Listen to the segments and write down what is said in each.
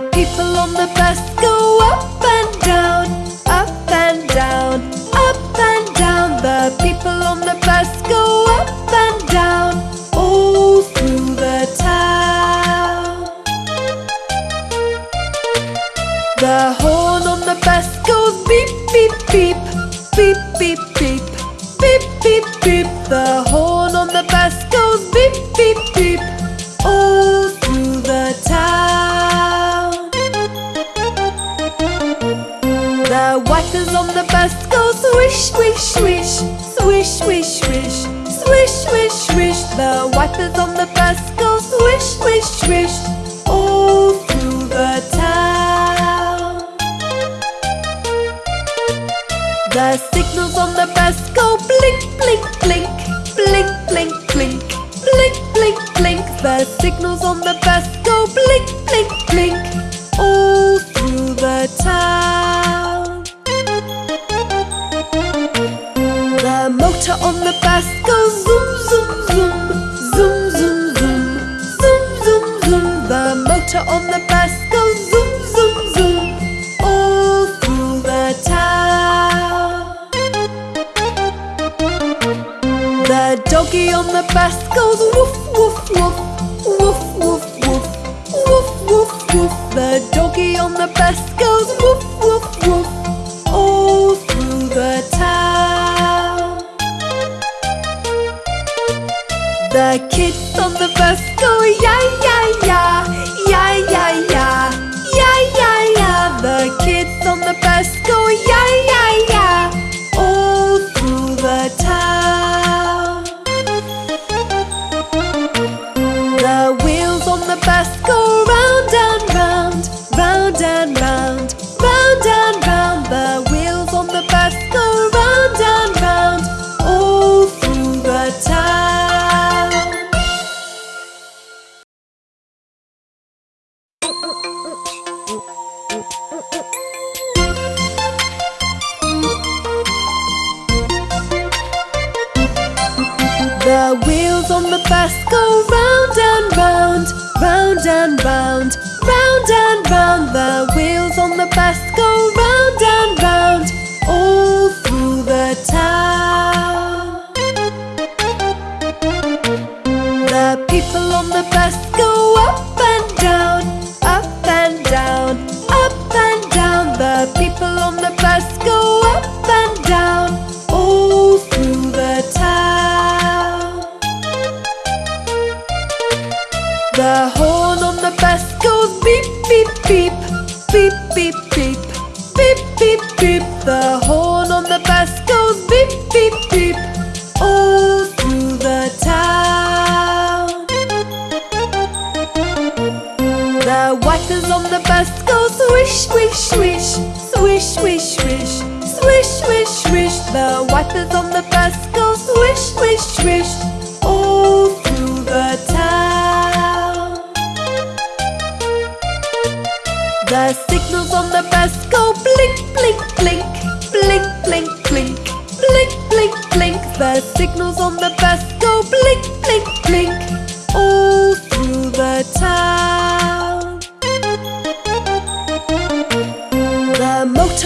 people on the bus go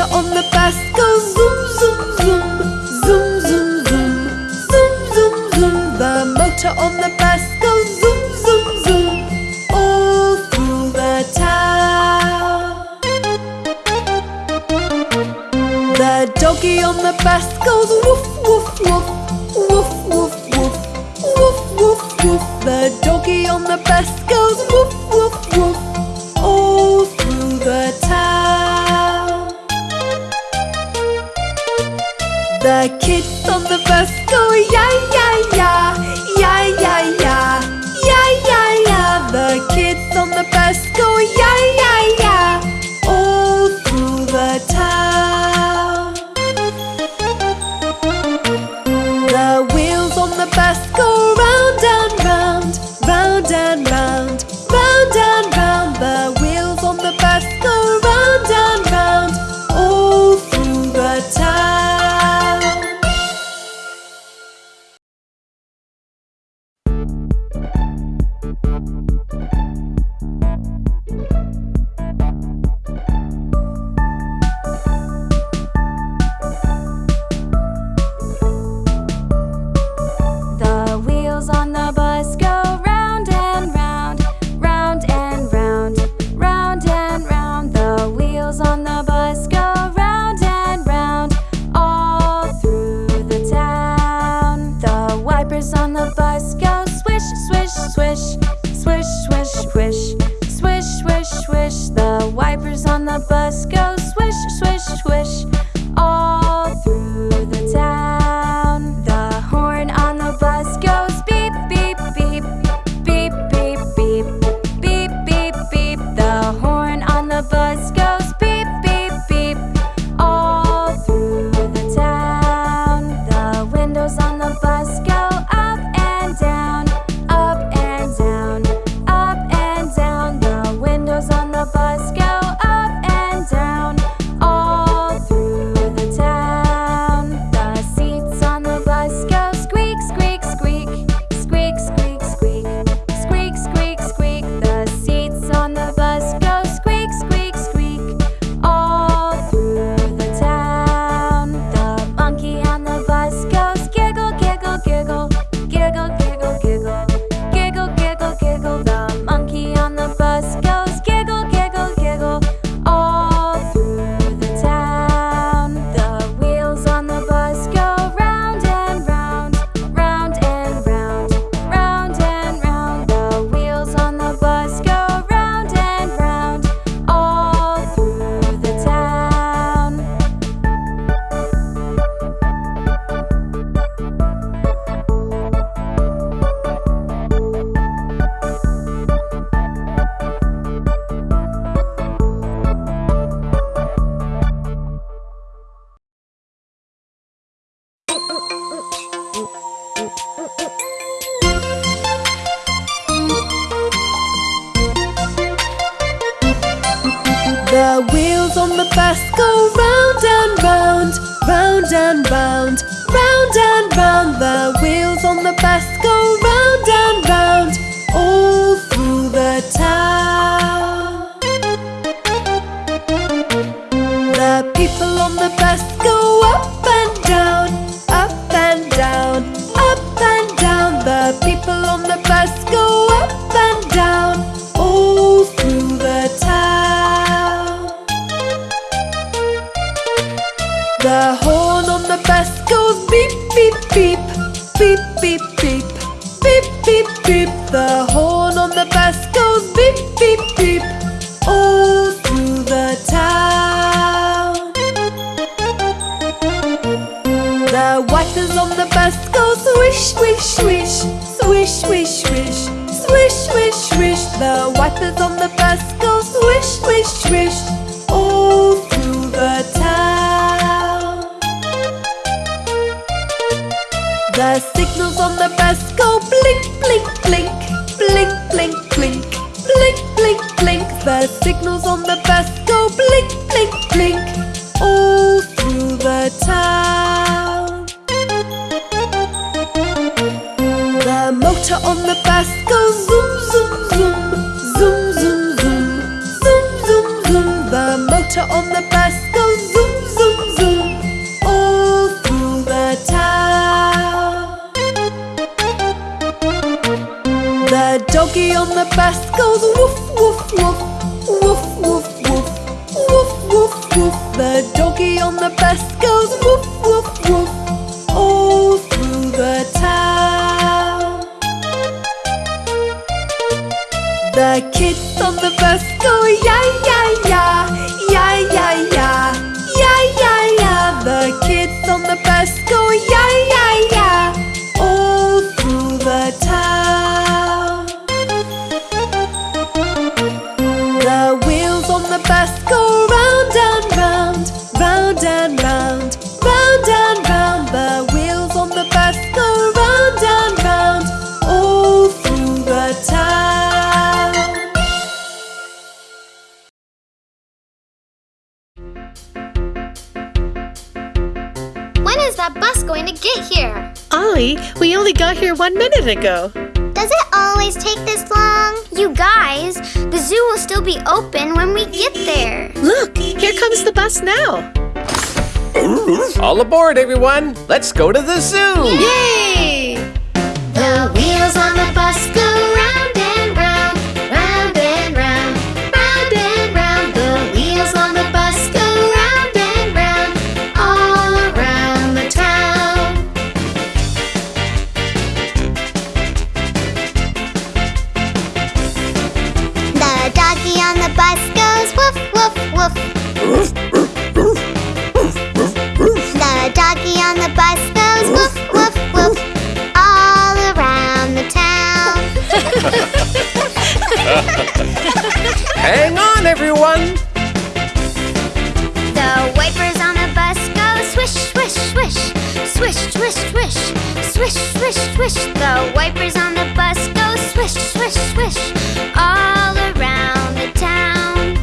pressure on the bus goes zoom, zoom, zoom, zoom, zoom, zoom, zoom, zoom, zoom. The motor on the The people on the bus go up it go? Does it always take this long? You guys, the zoo will still be open when we get there. Look, here comes the bus now. All aboard, everyone. Let's go to the zoo. Yay! The wheels on the bus go Hang on, everyone! The wipers on the bus go swish, swish, swish. Swish, swish, swish. Swish, swish, swish. The wipers on the bus go swish, swish, swish. All around the town.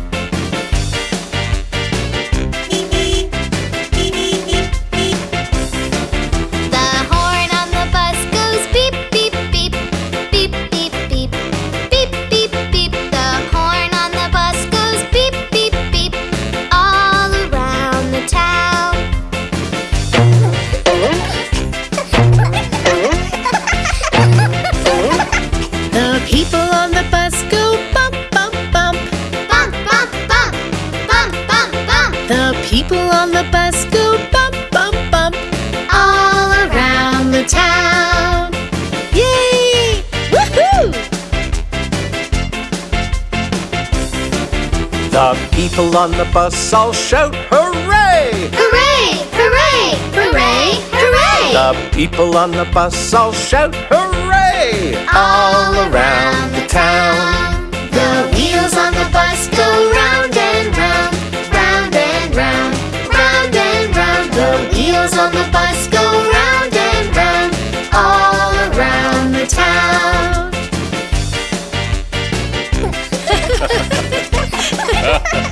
people on the bus, all shout hooray! Hooray! Hooray! Hooray! Hooray! The people on the bus, all shout hooray! All, All around the town. The wheels on the bus go round and round, round and round, round and round. The wheels on the bus go round and round, all around the town.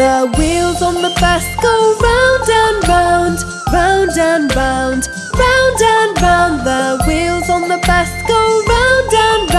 The wheels on the bus go round and round, round and round, round and round. The wheels on the bus go round and round.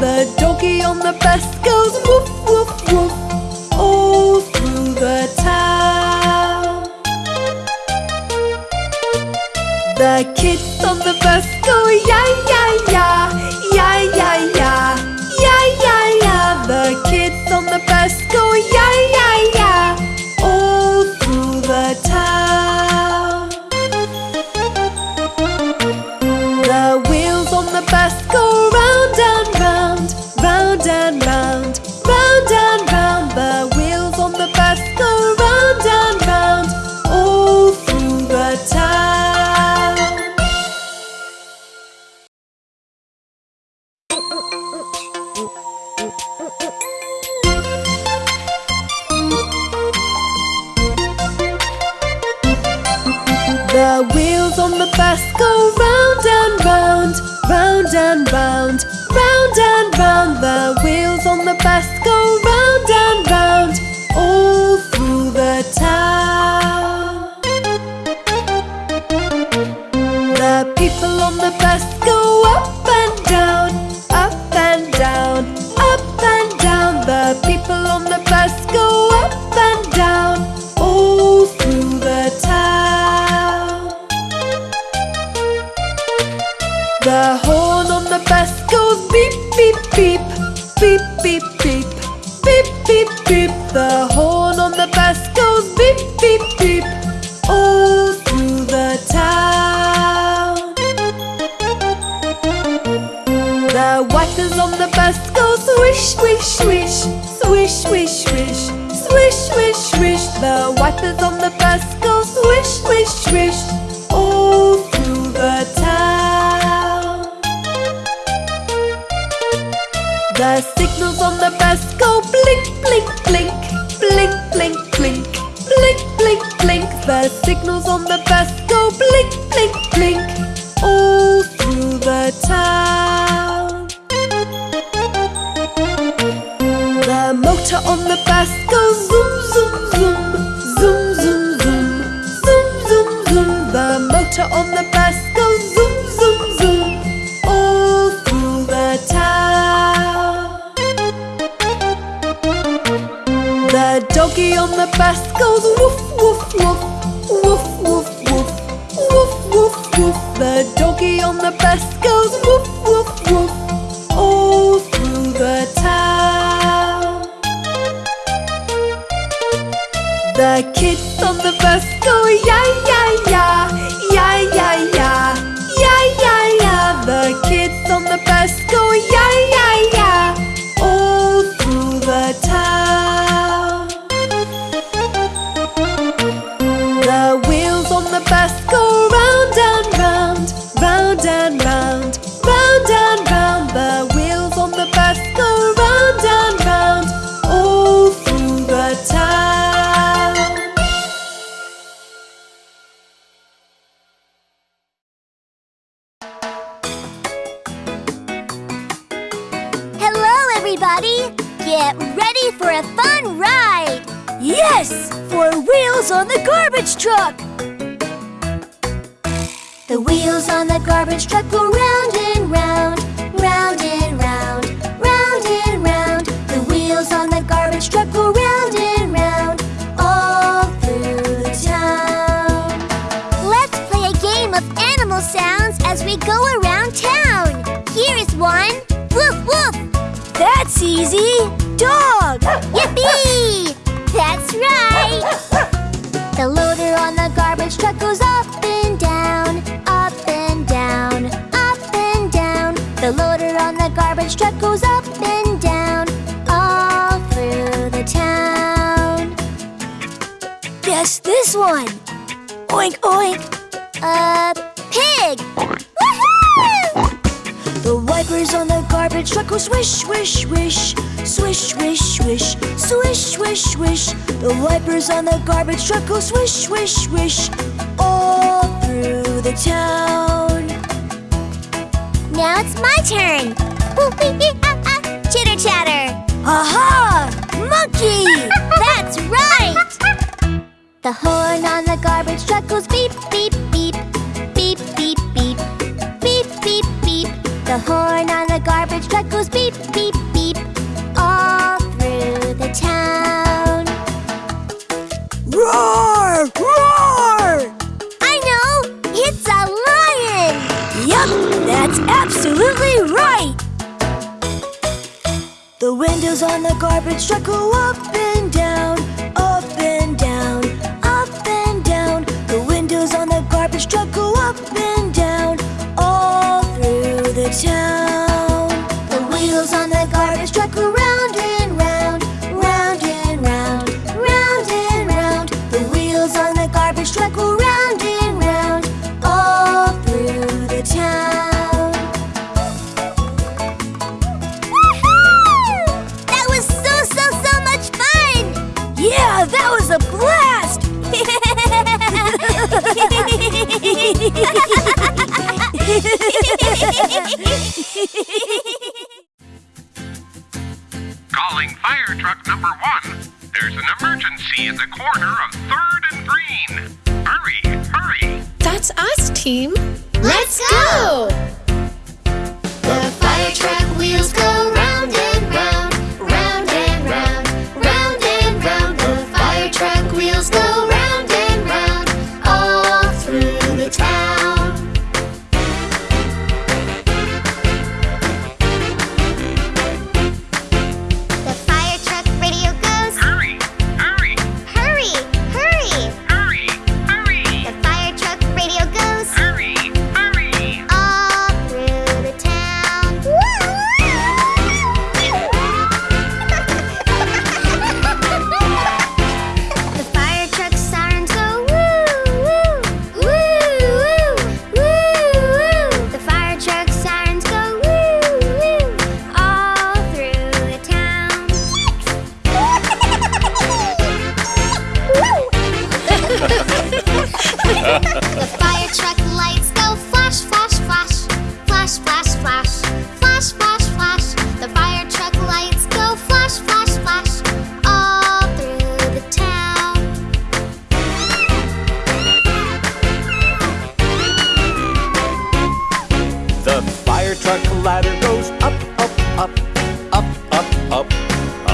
The doggy on the bus goes woof woof woof all through the town. The kids on the bus go yeah yeah yeah. Swish, swish, all through the town. The signals on the bus go blink, blink, blink, blink, blink, blink, blink, blink, blink. The signals on the bus go blink, blink, blink, water on the bus goes zoom, zoom, zoom All through the town. The doggy on the bus goes woof, woof, woof Woof, woof, woof Woof, woof, woof. The doggy on the bus goes woof easy. Dog. Yippee! That's right! The loader on the garbage truck goes up and down, up and down, up and down. The loader on the garbage truck goes up and down, all through the town. Guess this one. Oink oink. A garbage truck goes swish, swish, swish, swish, swish, swish, swish, swish, swish. The wipers on the garbage truck go swish, swish, swish, all through the town. Now it's my turn. Ah, ah. Chitter chatter. Aha! Monkey! That's right! The horn on the garbage truck goes beep, beep, beep, The horn on the garbage truck goes beep, beep, beep, all through the town. Roar! Roar! I know! It's a lion! Yup, that's absolutely right! The windows on the garbage truck go up and down, up and down, up and down. The windows on the garbage truck go up and down, 家。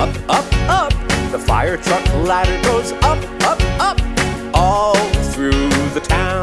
up, up, up. The fire truck ladder goes up, up, up, all through the town.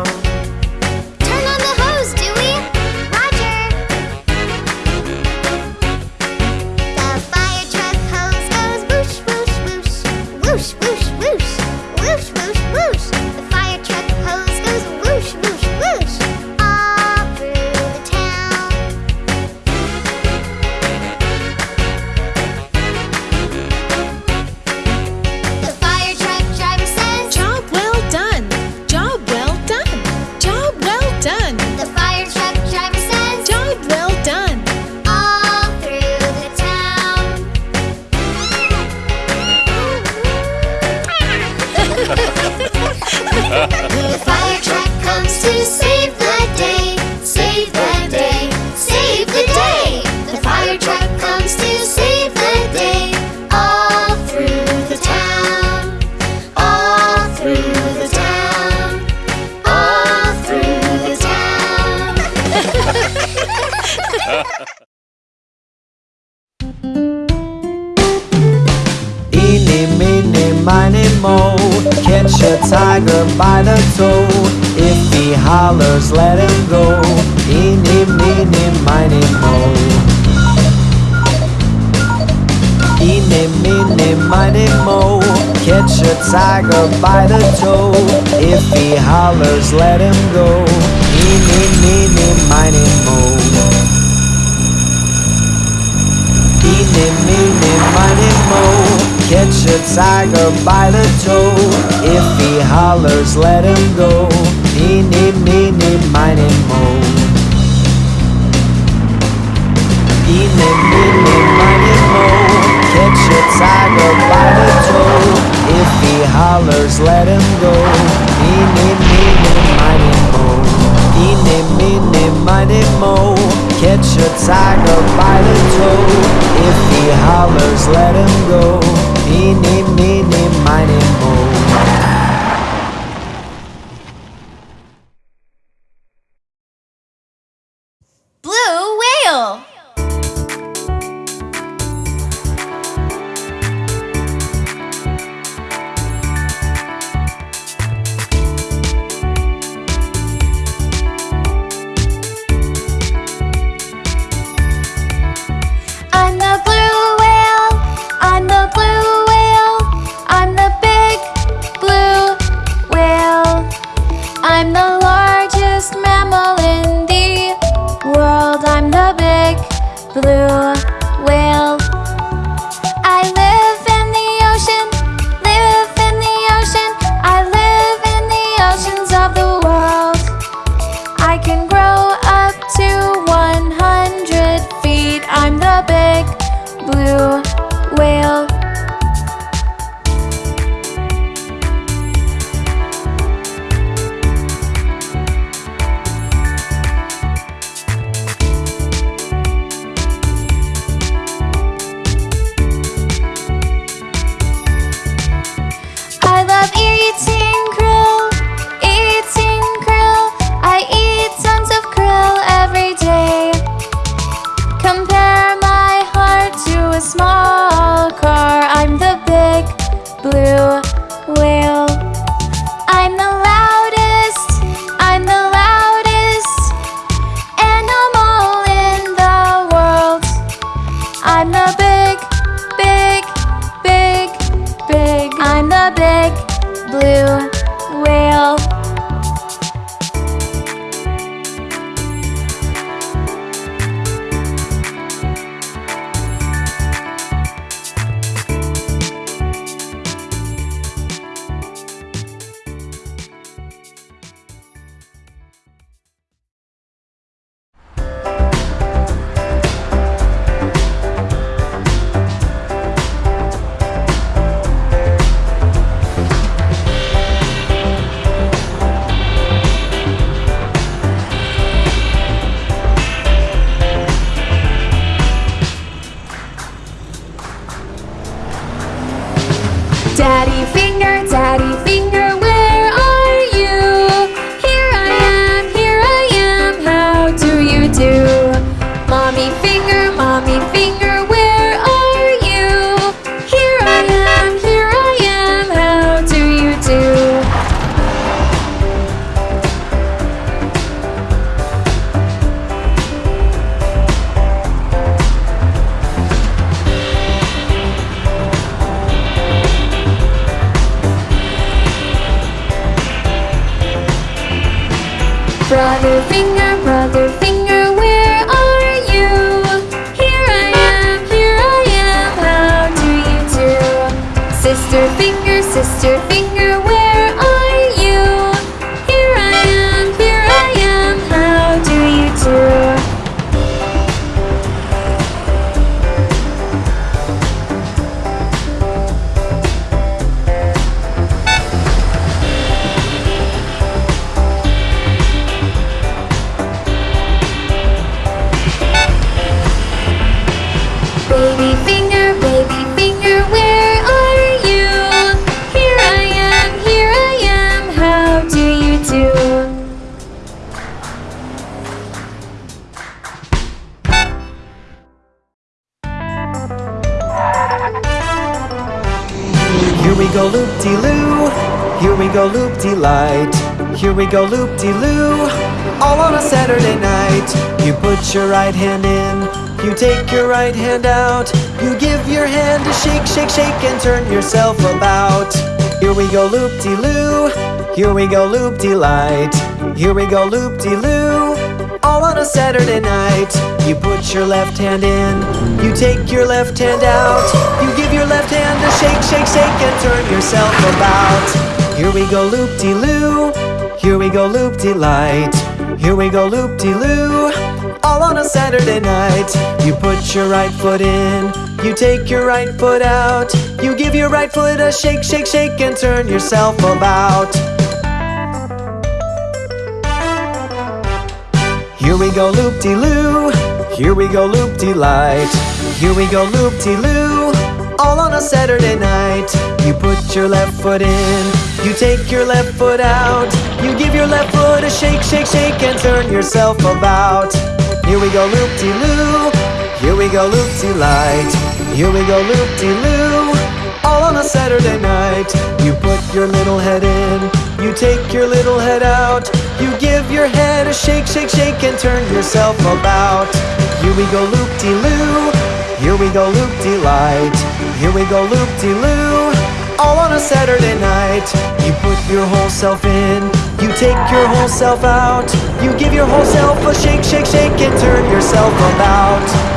let him go. Eeny, meeny, miny, moe Eeny, meeny, miny, moe Catch a tiger by the toe. If he hollers, let him go. Eeny, meeny, miny, moe blue. Your right hand in, you take your right hand out, you give your hand a shake, shake, shake, and turn yourself about. Here we go loop-de-loo, here we go loop-de-light, here we go loop-de-loo, all on a Saturday night. You put your left hand in, you take your left hand out, you give your left hand a shake, shake, shake, and turn yourself about. Here we go loop de loo, here we go loop de light, here we go loop de loo, all on a Saturday night. You put your right foot in, you take your right foot out, you give your right foot a shake, shake, shake, and turn yourself about. Here we go loop-de-loo, here we go loop-de-light, here we go loop-de-loo, all on a Saturday night. You put your left foot in, you take your left foot out, you give your left foot a shake, shake, shake, and turn yourself about. Here we go loop-de-loo, here we go loop-de-light, here we go loop-de-loo, all on a Saturday night. You put your little head in, you take your little head out, you give your head a shake, shake, shake, and turn yourself about. Here we go loop-de-loo, here we go loop-de-light, here we go loop-de-loo, all on a Saturday night. You put your whole self in, you take your whole self out, you give your whole self a shake, shake, shake, and turn yourself about.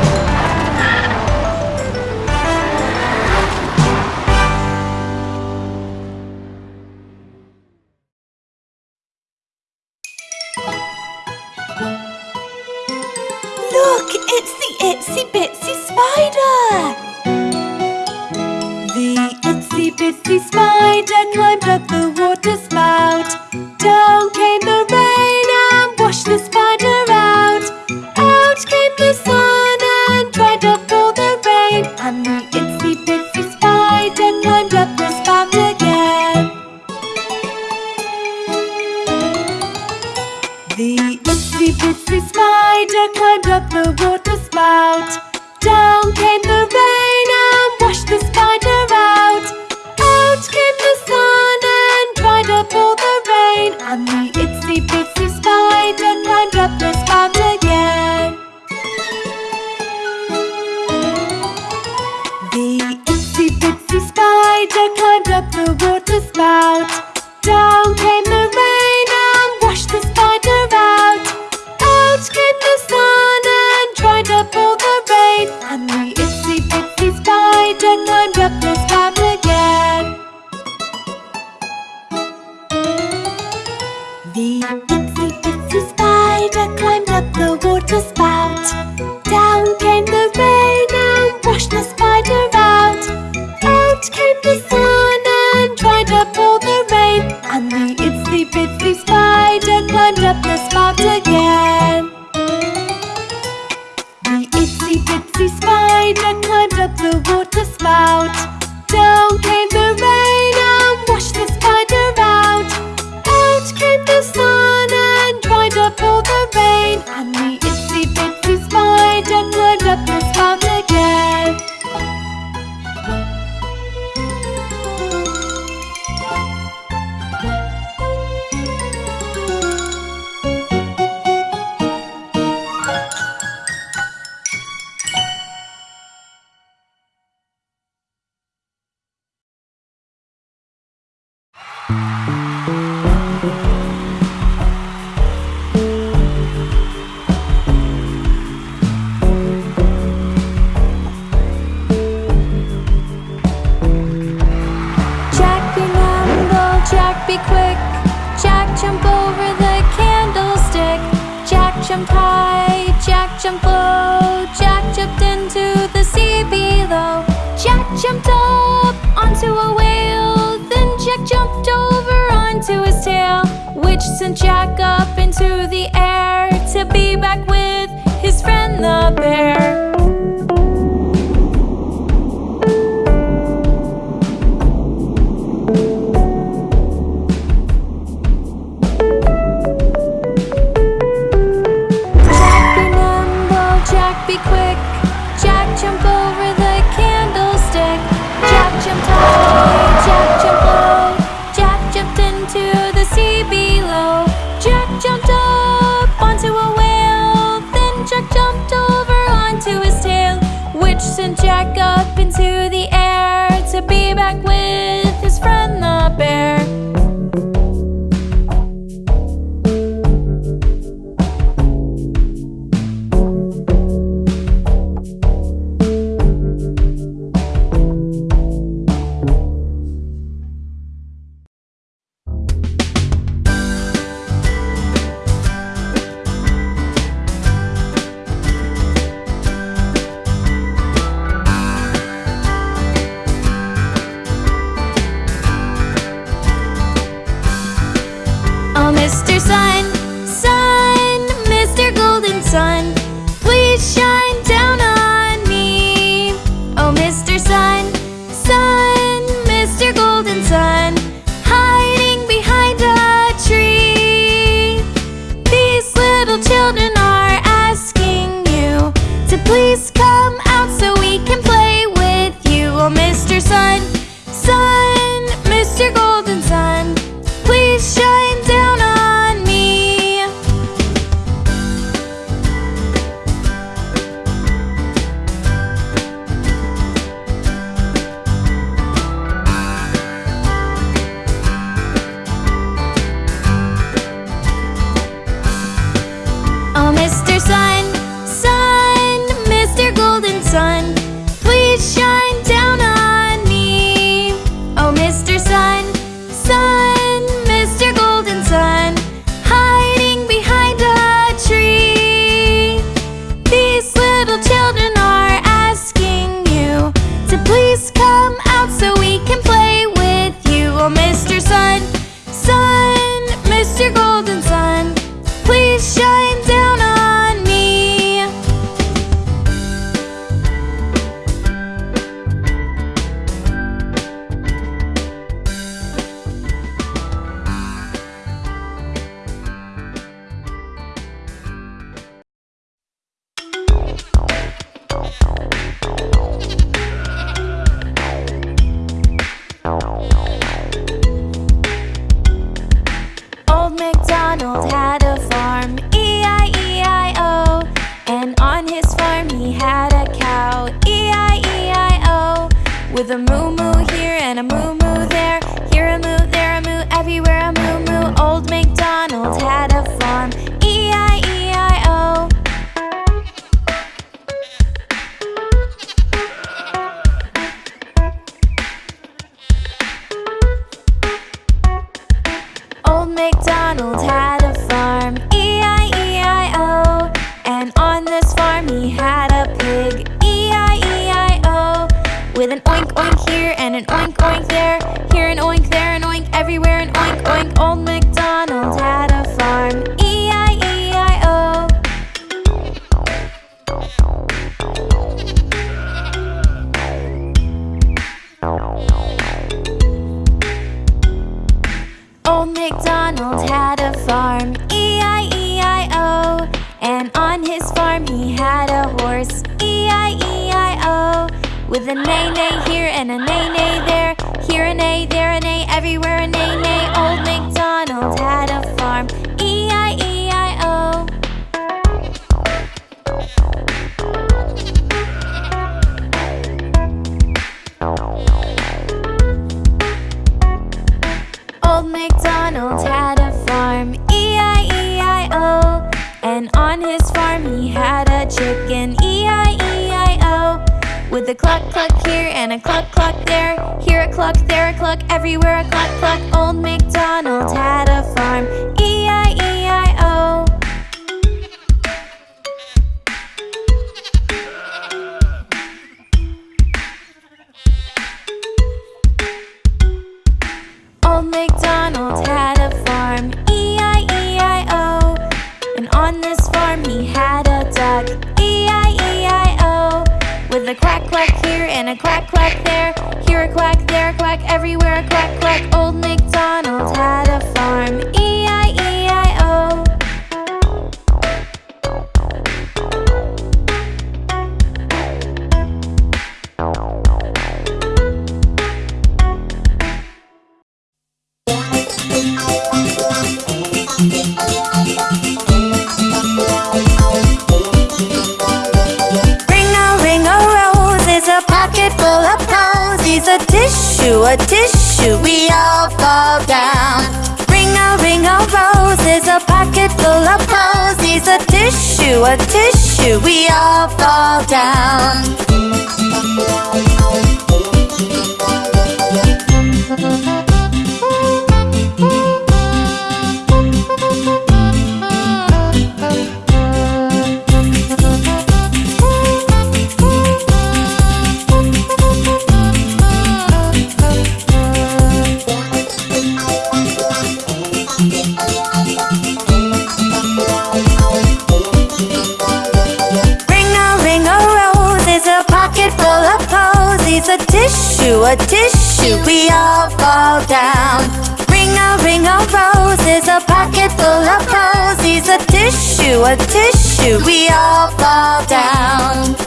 a tissue. We all fall down.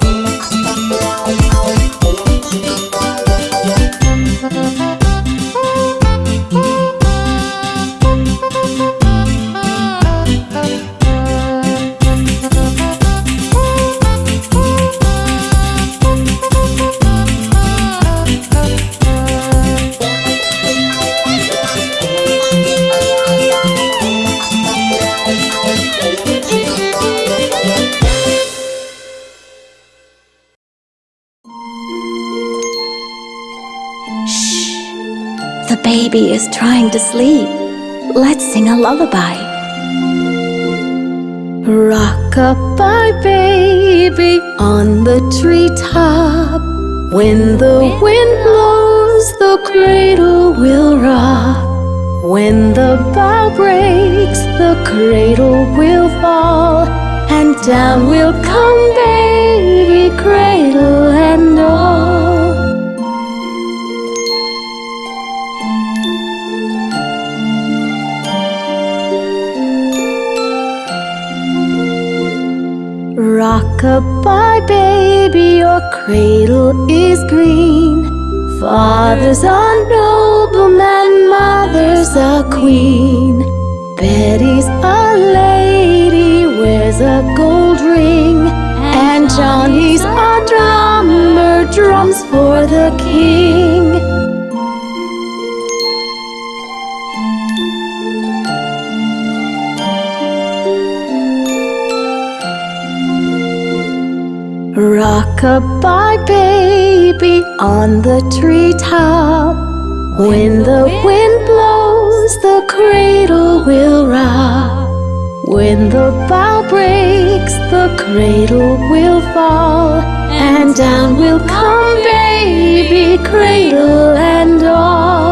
trying to sleep. Let's sing a lullaby. Rock-a-bye, baby, on the treetop. When the wind blows, the cradle will rock. When the bough breaks, the cradle will fall. And down will come baby, cradle and all. Goodbye, baby, your cradle is green. Father's a nobleman, mother's a queen. Betty's a lady, wears a gold ring. And Johnny's a drummer, drums for the king. Goodbye, baby, on the treetop. When the wind blows, the cradle will rock. When the bough breaks, the cradle will fall. And down will come, baby, cradle and all.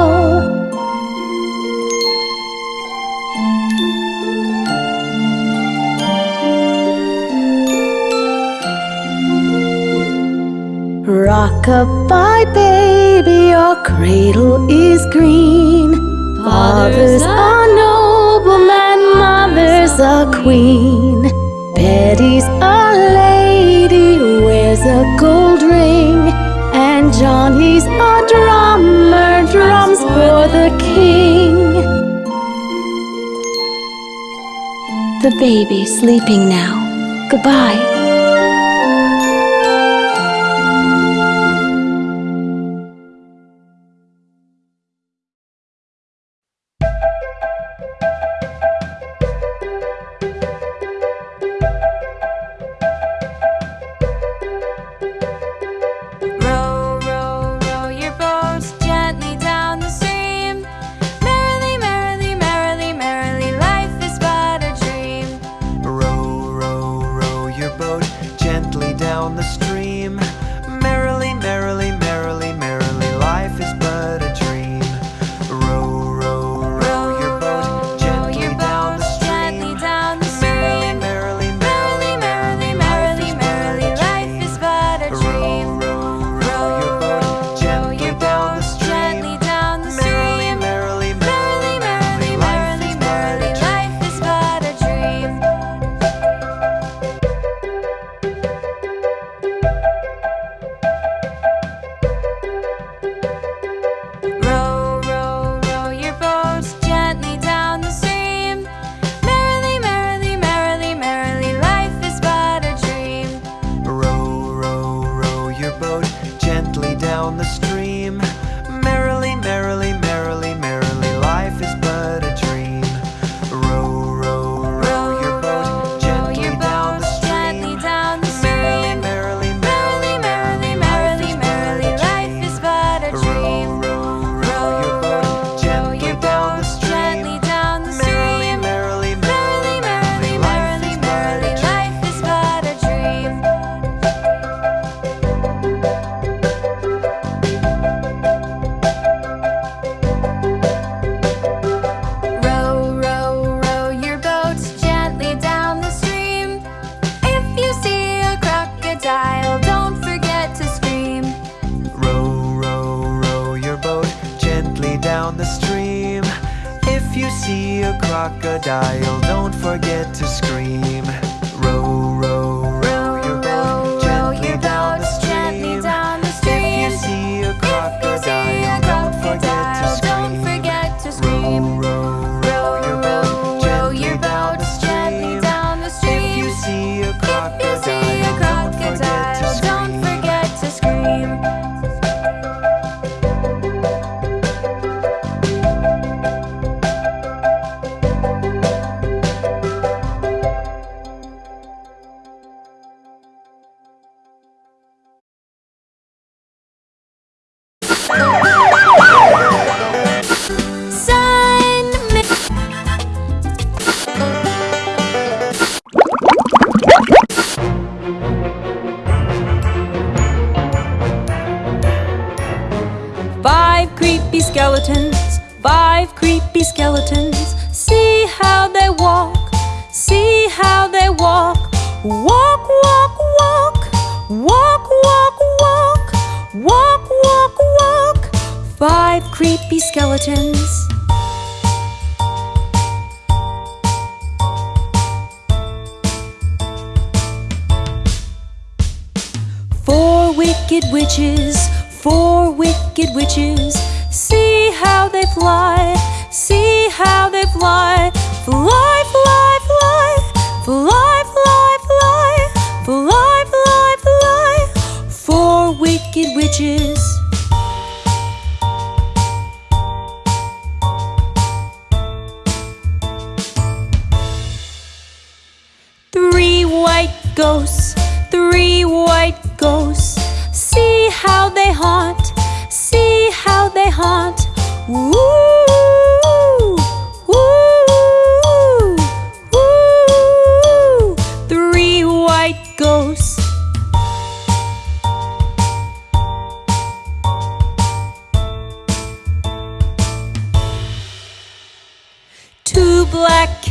Rock-a-bye, baby, your cradle is green. Father's a nobleman, mother's a queen. Betty's a lady, wears a gold ring. And Johnny's a drummer, drums for the king. The baby's sleeping now, goodbye.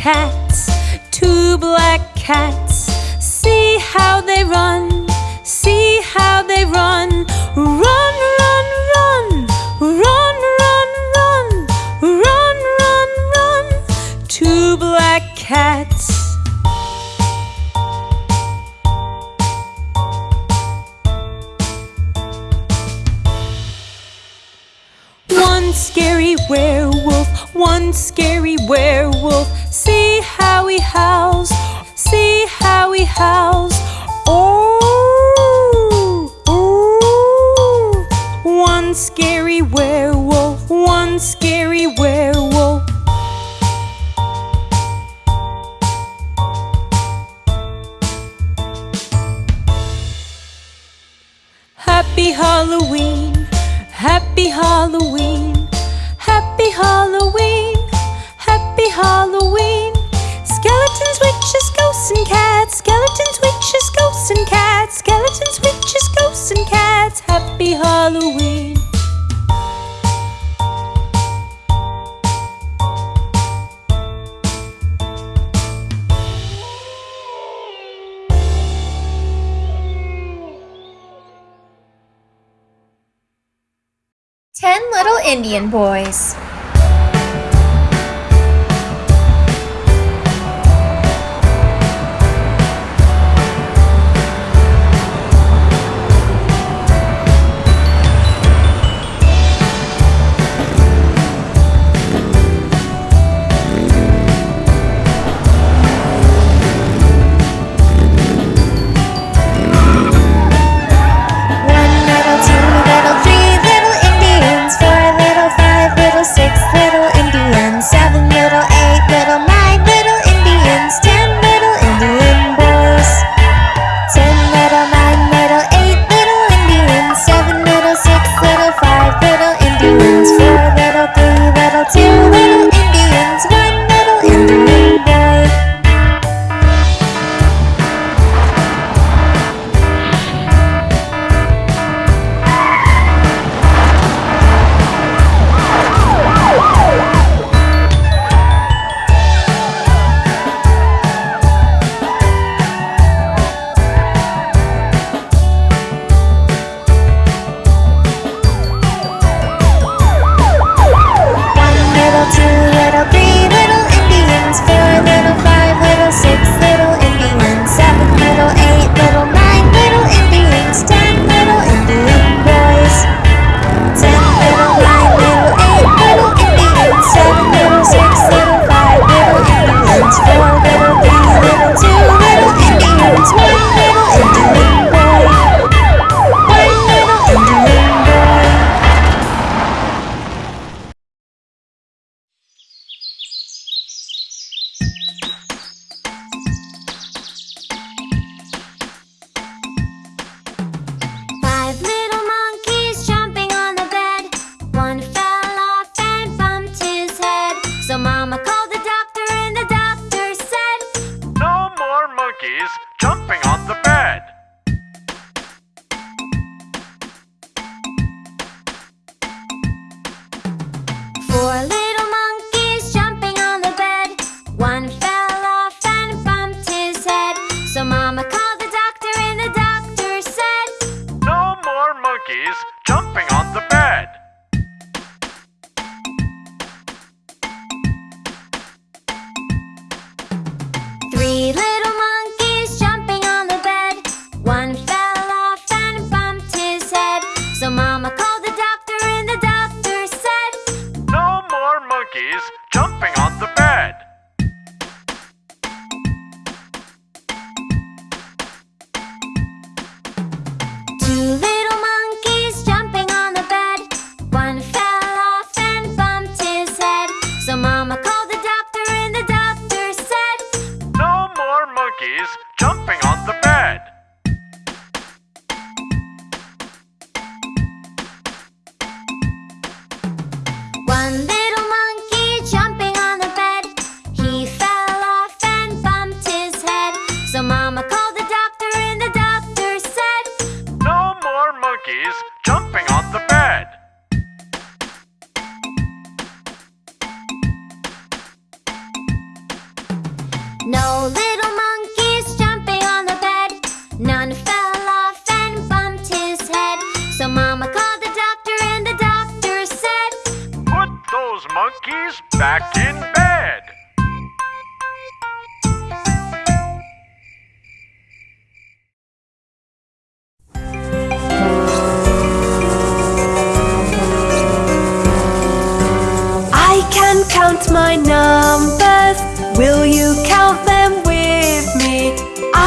cats, two black cats. See how they run, see how they run. Run, run, run, run, run, run, run, run, run. Two black cats. One scary werewolf, one scary werewolf how boys.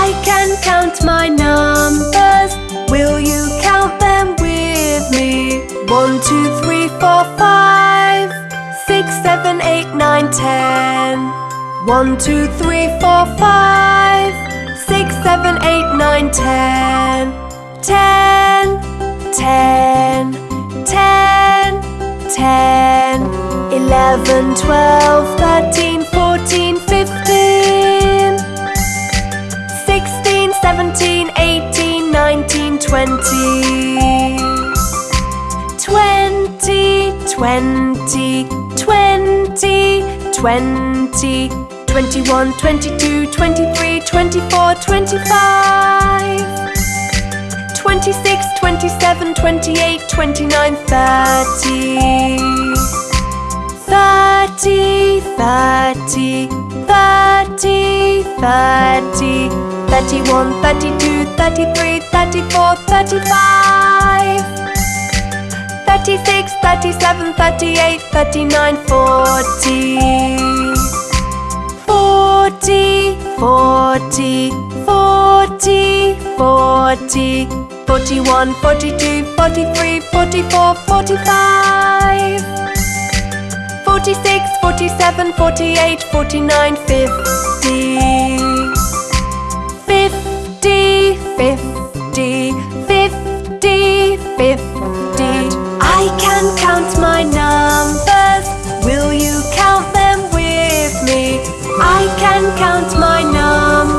I can count my numbers. Will you count them with me? One, two, three, four, five, six, seven, eight, nine, ten. One, two, three, four, five, six, seven, eight, nine, ten. Ten, ten, ten, ten. Eleven, twelve, thirteen, fourteen, fifteen. Twenty, twenty, twenty, twenty. Twenty-one, twenty-two, twenty-three, twenty-four, twenty-five. 26, 27, 28, 29, 30. 30, 30, 30, 30. 31, 32, 33, 34, 35. 36, 37, 38, 39, 40. 40, 40, 40, 40, 41, 42, 43, 44, 45, 46, 47, 48, 49, 50, 50, 50, 50, 50. I can count my numbers. Will you count them with me? I can count my numbers.